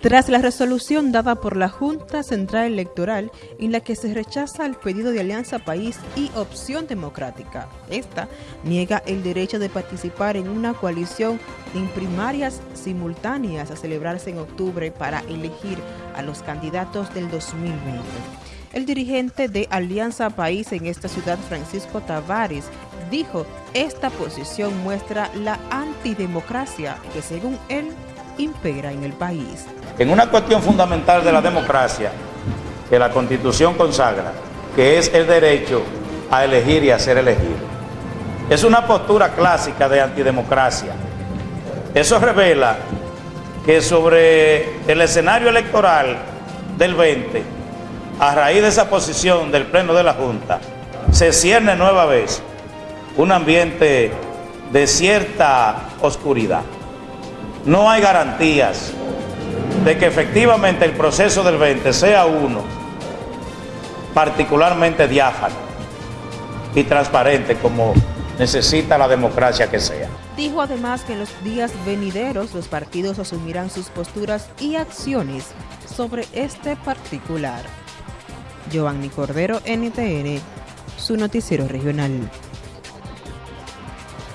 Tras la resolución dada por la Junta Central Electoral en la que se rechaza el pedido de Alianza País y Opción Democrática, esta niega el derecho de participar en una coalición en primarias simultáneas a celebrarse en octubre para elegir a los candidatos del 2020. El dirigente de Alianza País en esta ciudad, Francisco Tavares, dijo, esta posición muestra la antidemocracia que según él impera en el país. En una cuestión fundamental de la democracia que la Constitución consagra, que es el derecho a elegir y a ser elegido. Es una postura clásica de antidemocracia. Eso revela que sobre el escenario electoral del 20, a raíz de esa posición del Pleno de la Junta, se cierne nueva vez un ambiente de cierta oscuridad no hay garantías de que efectivamente el proceso del 20 sea uno particularmente diáfano y transparente como necesita la democracia que sea. Dijo además que en los días venideros los partidos asumirán sus posturas y acciones sobre este particular. Giovanni Cordero, NTN, su noticiero regional.